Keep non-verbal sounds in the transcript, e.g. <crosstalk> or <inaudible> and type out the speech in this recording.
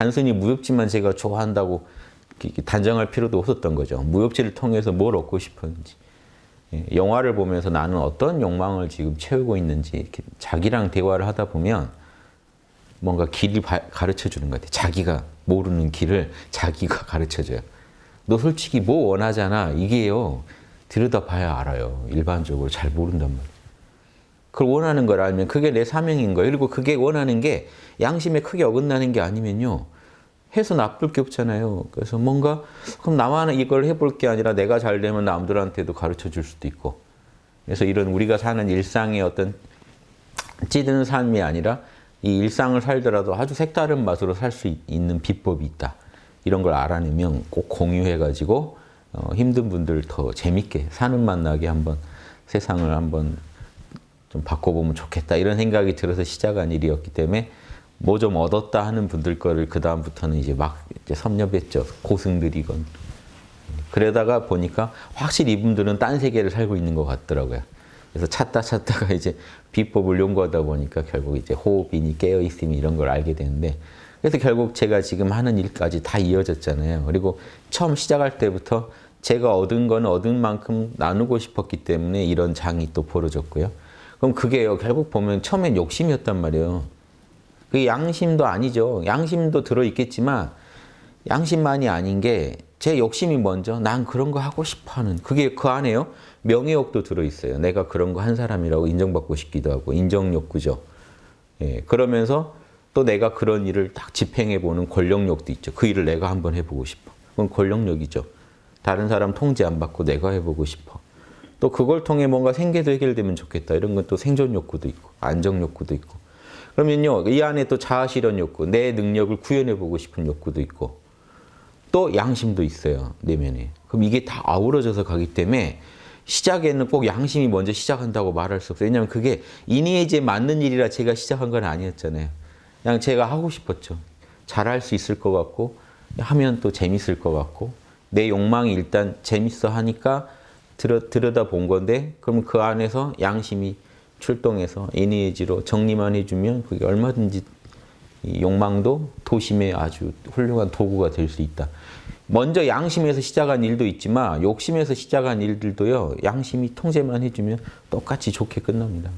단순히 무협지만 제가 좋아한다고 단정할 필요도 없었던 거죠. 무협지를 통해서 뭘 얻고 싶었는지. 예, 영화를 보면서 나는 어떤 욕망을 지금 채우고 있는지 이렇게 자기랑 대화를 하다 보면 뭔가 길을 가르쳐 주는 것 같아요. 자기가 모르는 길을 자기가 가르쳐 줘요. 너 솔직히 뭐 원하잖아. 이게요. 들여다봐야 알아요. 일반적으로 잘 모른단 말이에요. 그걸 원하는 걸 알면 그게 내 사명인 거예요. 그리고 그게 원하는 게 양심에 크게 어긋나는 게 아니면요. 해서 나쁠 게 없잖아요. 그래서 뭔가 그럼 나만 이걸 해볼 게 아니라 내가 잘 되면 남들한테도 가르쳐 줄 수도 있고 그래서 이런 우리가 사는 일상의 어떤 찌드는 삶이 아니라 이 일상을 살더라도 아주 색다른 맛으로 살 수 있는 비법이 있다. 이런 걸 알아내면 꼭 공유해가지고 어, 힘든 분들 더 재밌게 사는 맛 나게 한번 세상을 한번 좀 바꿔보면 좋겠다 이런 생각이 들어서 시작한 일이었기 때문에 뭐 좀 얻었다 하는 분들 거를 그 다음부터는 이제 막 이제 섭렵했죠 고승들이건 그러다가 보니까 확실히 이분들은 딴 세계를 살고 있는 것 같더라고요. 그래서 찾다 찾다가 <laughs> 이제 비법을 연구하다 보니까 결국 이제 호흡이니 깨어 있음이 이런 걸 알게 되는데 그래서 결국 제가 지금 하는 일까지 다 이어졌잖아요. 그리고 처음 시작할 때부터 제가 얻은 건 얻은 만큼 나누고 싶었기 때문에 이런 장이 또 벌어졌고요. 그럼 그게요. 결국 보면 처음엔 욕심이었단 말이에요. 그게 양심도 아니죠. 양심도 들어있겠지만 양심만이 아닌 게 제 욕심이 먼저 난 그런 거 하고 싶어 하는 그게 그 안에요. 명예욕도 들어있어요. 내가 그런 거 한 사람이라고 인정받고 싶기도 하고 인정욕구죠. 예, 그러면서 또 내가 그런 일을 딱 집행해보는 권력욕도 있죠. 그 일을 내가 한번 해보고 싶어. 그건 권력욕이죠. 다른 사람 통제 안 받고 내가 해보고 싶어. 또 그걸 통해 뭔가 생계도 해결되면 좋겠다. 이런 건 또 생존 욕구도 있고 안정 욕구도 있고. 그러면요. 이 안에 또 자아 실현 욕구, 내 능력을 구현해보고 싶은 욕구도 있고 또 양심도 있어요. 내면에. 그럼 이게 다 아우러져서 가기 때문에 시작에는 꼭 양심이 먼저 시작한다고 말할 수 없어요. 왜냐하면 그게 이니에이지에 맞는 일이라 제가 시작한 건 아니었잖아요. 그냥 제가 하고 싶었죠. 잘할 수 있을 것 같고 하면 또 재밌을 것 같고 내 욕망이 일단 재밌어 하니까 들여, 들여다 본 건데 그럼 그 안에서 양심이 출동해서 이니에이지로 정리만 해주면 그게 얼마든지 욕망도 도심의 아주 훌륭한 도구가 될 수 있다. 먼저 양심에서 시작한 일도 있지만 욕심에서 시작한 일들도요. 양심이 통제만 해주면 똑같이 좋게 끝납니다.